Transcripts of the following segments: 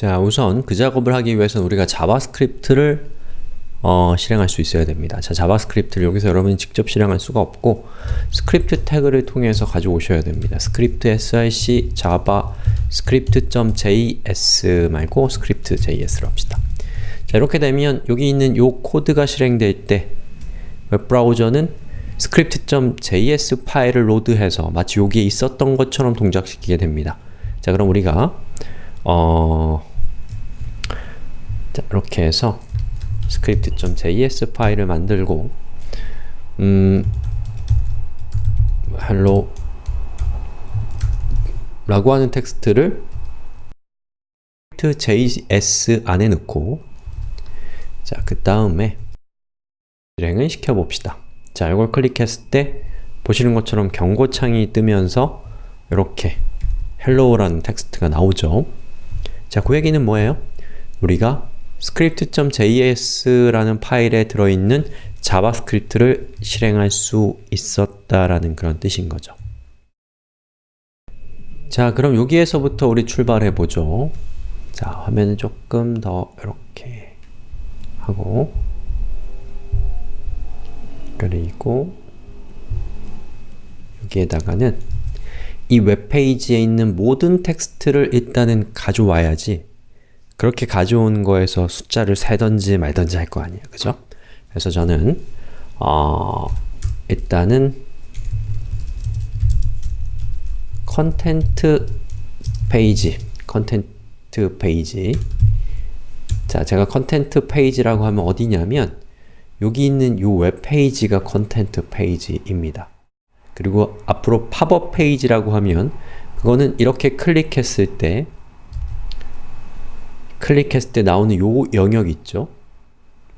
자, 우선 그 작업을 하기 위해서는 우리가 자바스크립트를 어, 실행할 수 있어야 됩니다. 자, 자바스크립트를 여기서 여러분이 직접 실행할 수가 없고 스크립트 태그를 통해서 가져오셔야 됩니다. 스크립트 java script.js 말고 script.js를 합시다. 자, 이렇게 되면 여기 있는 요 코드가 실행될 때 웹브라우저는 script.js 파일을 load해서 마치 여기에 있었던 것처럼 동작시키게 됩니다. 자, 그럼 우리가 어... 자, 이렇게 해서 script.js 파일을 만들고 음, hello 라고 하는 텍스트를 script.js 안에 넣고 자, 그 다음에 실행을 시켜봅시다. 자, 이걸 클릭했을 때 보시는 것처럼 경고창이 뜨면서 이렇게 hello라는 텍스트가 나오죠. 자, 그 얘기는 뭐예요? 우리가 script.js라는 파일에 들어있는 자바스크립트를 실행할 수 있었다라는 그런 뜻인 거죠. 자, 그럼 여기에서부터 우리 출발해 보죠. 자, 화면을 조금 더 이렇게 하고 그리고 여기에다가는 이 웹페이지에 있는 모든 텍스트를 일단은 가져와야지 그렇게 가져온 거에서 숫자를 세던지 말던지 할 거 아니에요. 그죠? 그래서 저는 어, 일단은 content 페이지 content 페이지 자, 제가 content 페이지라고 하면 어디냐면 여기 있는 이 웹페이지가 content 페이지입니다. 그리고 앞으로 팝업 페이지라고 하면 그거는 이렇게 클릭했을 때 클릭했을 때 나오는 요 영역 있죠?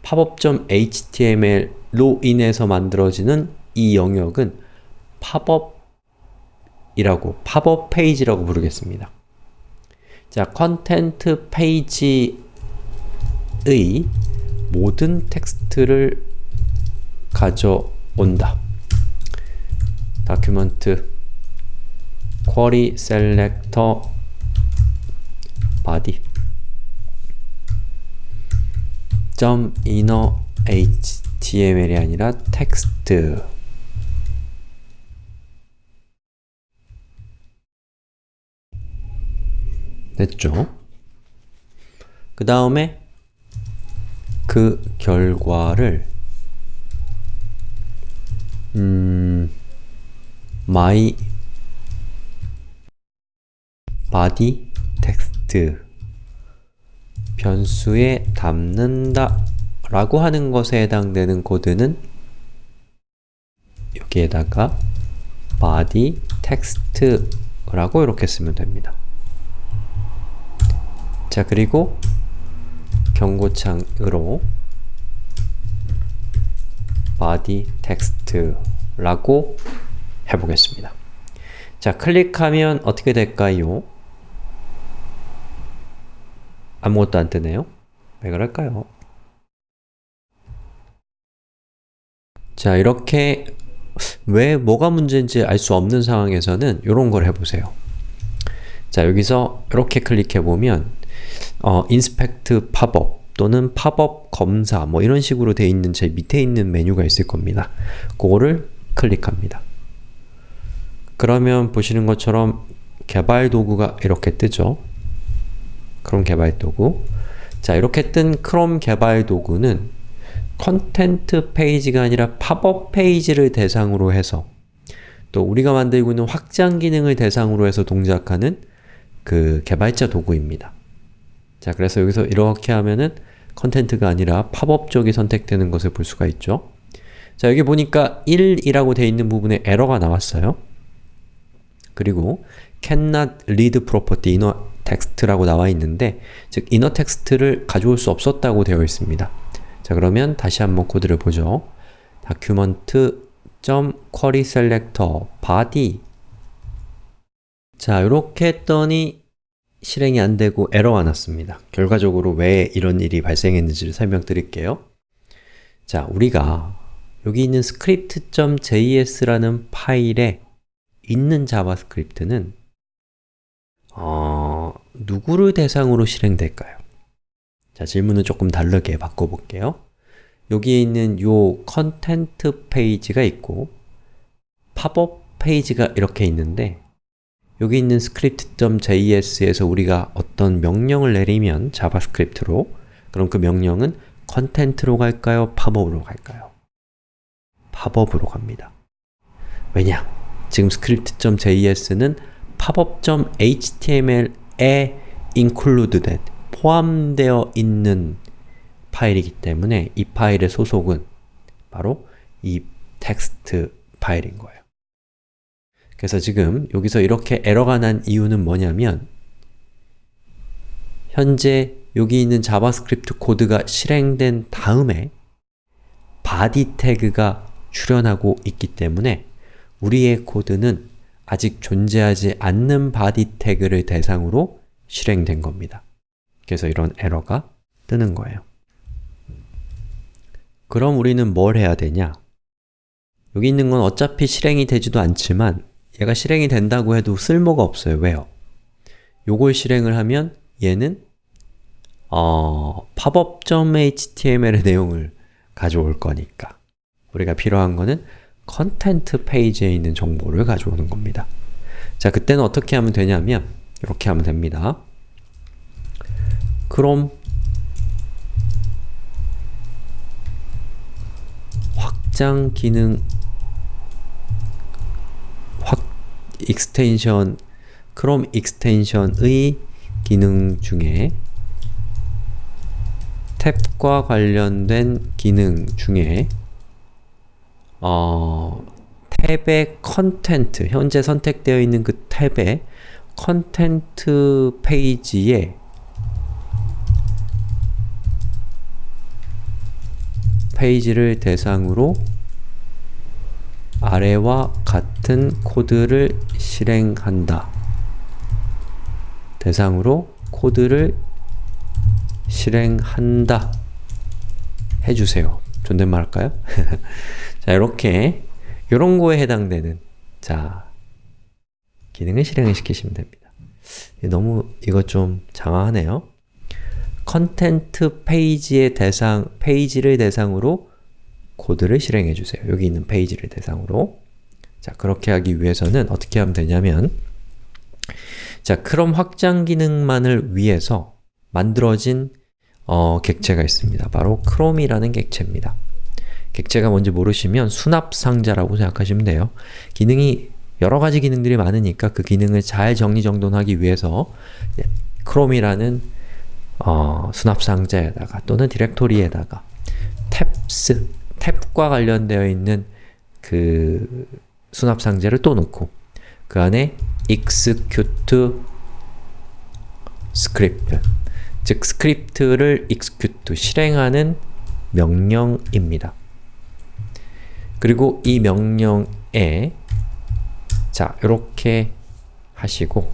popup.html로 인해서 만들어지는 이 영역은 팝업이라고, 팝업 페이지라고 부르겠습니다. 자, 컨텐트 페이지의 모든 텍스트를 가져온다. 다큐멘트 query selector body .inner html이 아니라 텍스트 됐죠? 그 다음에 그 결과를 음, my body text 변수에 담는다 라고 하는 것에 해당되는 코드는 여기에다가 body text 라고 이렇게 쓰면 됩니다. 자, 그리고 경고창으로 body text 라고 해보겠습니다. 자, 클릭하면 어떻게 될까요? 아무것도 안 뜨네요. 왜 그럴까요? 자, 이렇게 왜 뭐가 문제인지 알 수 없는 상황에서는 이런 걸 해보세요. 자, 여기서 이렇게 클릭해보면 어, inspect popup 또는 팝업 검사 뭐 이런 식으로 되어 있는 제 밑에 있는 메뉴가 있을 겁니다. 그거를 클릭합니다. 그러면 보시는 것처럼 개발 도구가 이렇게 뜨죠. 크롬 개발 도구 자 이렇게 뜬 크롬 개발 도구는 content 페이지가 아니라 팝업 페이지를 대상으로 해서 또 우리가 만들고 있는 확장 기능을 대상으로 해서 동작하는 그 개발자 도구입니다. 자 그래서 여기서 이렇게 하면은 content가 아니라 팝업 쪽이 선택되는 것을 볼 수가 있죠. 자 여기 보니까 1이라고 되어 있는 부분에 에러가 나왔어요. 그리고 cannot read property text라고 나와 있는데 즉 inner text를 가져올 수 없었다고 되어 있습니다. 자 그러면 다시 한번 코드를 보죠. document.query selector body 자 이렇게 했더니 실행이 안되고 에러가 났습니다. 결과적으로 왜 이런 일이 발생했는지를 설명드릴게요. 자, 우리가 여기 있는 script.js라는 파일에 있는 자바스크립트는 어, 누구를 대상으로 실행될까요? 자, 질문을 조금 다르게 바꿔볼게요. 여기에 있는 요 content 페이지가 있고 팝업 페이지가 이렇게 있는데 여기 있는 script.js에서 우리가 어떤 명령을 내리면 자바스크립트로 그럼 그 명령은 content로 갈까요? 팝업으로 갈까요? 팝업으로 갑니다. 왜냐? 지금 script.js는 popup.html 에 included, 포함되어 있는 파일이기 때문에 이 파일의 소속은 바로 이 텍스트 파일인 거예요. 그래서 지금 여기서 이렇게 에러가 난 이유는 뭐냐면 현재 여기 있는 자바스크립트 코드가 실행된 다음에 body 태그가 출현하고 있기 때문에 우리의 코드는 아직 존재하지 않는 body 태그를 대상으로 실행된 겁니다. 그래서 이런 에러가 뜨는 거예요. 그럼 우리는 뭘 해야 되냐? 여기 있는 건 어차피 실행이 되지도 않지만 얘가 실행이 된다고 해도 쓸모가 없어요. 왜요? 요걸 실행을 하면 얘는 어, popup.html의 내용을 가져올 거니까 우리가 필요한 거는 content 페이지에 있는 정보를 가져오는 겁니다. 자, 그때는 어떻게 하면 되냐면 이렇게 하면 됩니다. 그럼 확장 기능 확 extension 크롬 extension의 기능 중에 탭과 관련된 기능 중에 어, 탭의 content, 현재 선택되어 있는 그 탭의 content 페이지에 페이지를 대상으로 아래와 같은 코드를 실행한다. 대상으로 코드를 실행한다. 해주세요. 존댓말 할까요? 자, 이렇게 이런 거에 해당되는 자 기능을 실행을 시키시면 됩니다. 너무 이거 좀 장황하네요. content 페이지의 대상, 페이지를 대상으로 코드를 실행해 주세요. 여기 있는 페이지를 대상으로 자, 그렇게 하기 위해서는 어떻게 하면 되냐면 자, 크롬 확장 기능만을 위해서 만들어진 어, 객체가 있습니다. 바로 크롬이라는 객체입니다. 객체가 뭔지 모르시면 수납상자라고 생각하시면 돼요. 기능이 여러 가지 기능들이 많으니까 그 기능을 잘 정리정돈하기 위해서 크롬이라는 어, 수납상자에다가 또는 디렉토리에다가 tabs, 탭과 관련되어 있는 그 수납상자를 또 넣고 그 안에 execute script 즉 스크립트를 execute, 실행하는 명령입니다. 그리고 이 명령에 자, 이렇게 하시고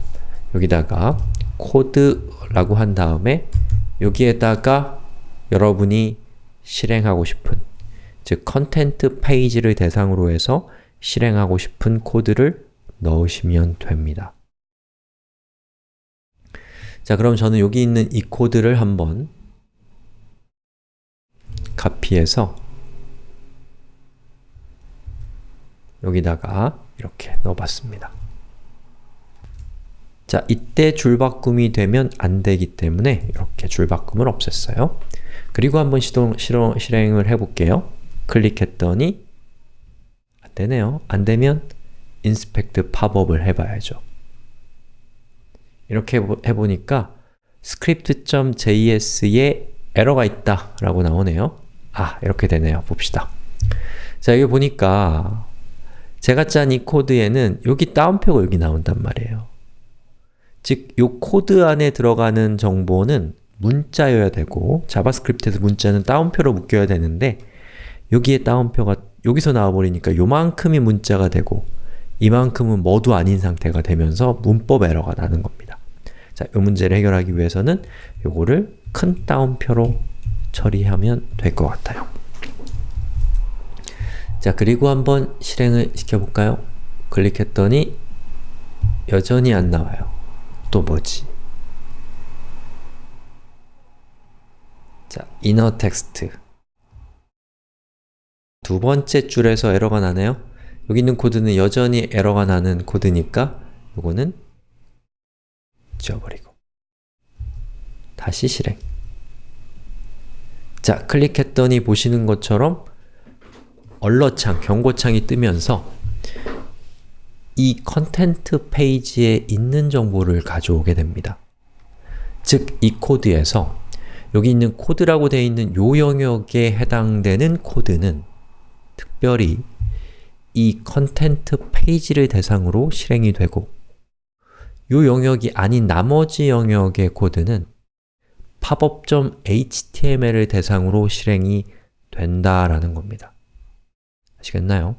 여기다가 코드라고 한 다음에 여기에다가 여러분이 실행하고 싶은 즉 content 페이지를 대상으로 해서 실행하고 싶은 코드를 넣으시면 됩니다. 자, 그럼 저는 여기 있는 이 코드를 한번 카피해서 여기다가 이렇게 넣어봤습니다. 자, 이때 줄바꿈이 되면 안 되기 때문에 이렇게 줄바꿈을 없앴어요. 그리고 한번 시동, 실행, 실행을 해볼게요. 클릭했더니 안 되네요. 안 되면 inspect popup을 해봐야죠. 이렇게 해보니까 script.js에 에러가 있다 라고 나오네요. 아, 이렇게 되네요. 봅시다. 자, 여기 보니까 제가 짠 이 코드에는 여기 따옴표가 여기 나온단 말이에요. 즉, 이 코드 안에 들어가는 정보는 문자여야 되고 자바스크립트에서 문자는 따옴표로 묶여야 되는데 여기에 따옴표가 여기서 나와버리니까 요만큼이 문자가 되고 이만큼은 뭐도 아닌 상태가 되면서 문법 에러가 나는 겁니다. 자, 이 문제를 해결하기 위해서는 요거를 큰 따옴표로 처리하면 될 것 같아요. 자 그리고 한번 실행을 시켜볼까요? 클릭했더니 여전히 안 나와요. 또 뭐지? 자, inner text 두 번째 줄에서 에러가 나네요. 여기 있는 코드는 여전히 에러가 나는 코드니까 요거는 지워버리고 다시 실행 자, 클릭했더니 보시는 것처럼 alert창, 경고창이 뜨면서 이 content 페이지에 있는 정보를 가져오게 됩니다. 즉, 이 코드에서 여기 있는 코드라고 되어 있는 요 영역에 해당되는 코드는 특별히 이 content 페이지를 대상으로 실행이 되고 요 영역이 아닌 나머지 영역의 코드는 pop-up.html을 대상으로 실행이 된다라는 겁니다. 아시겠나요?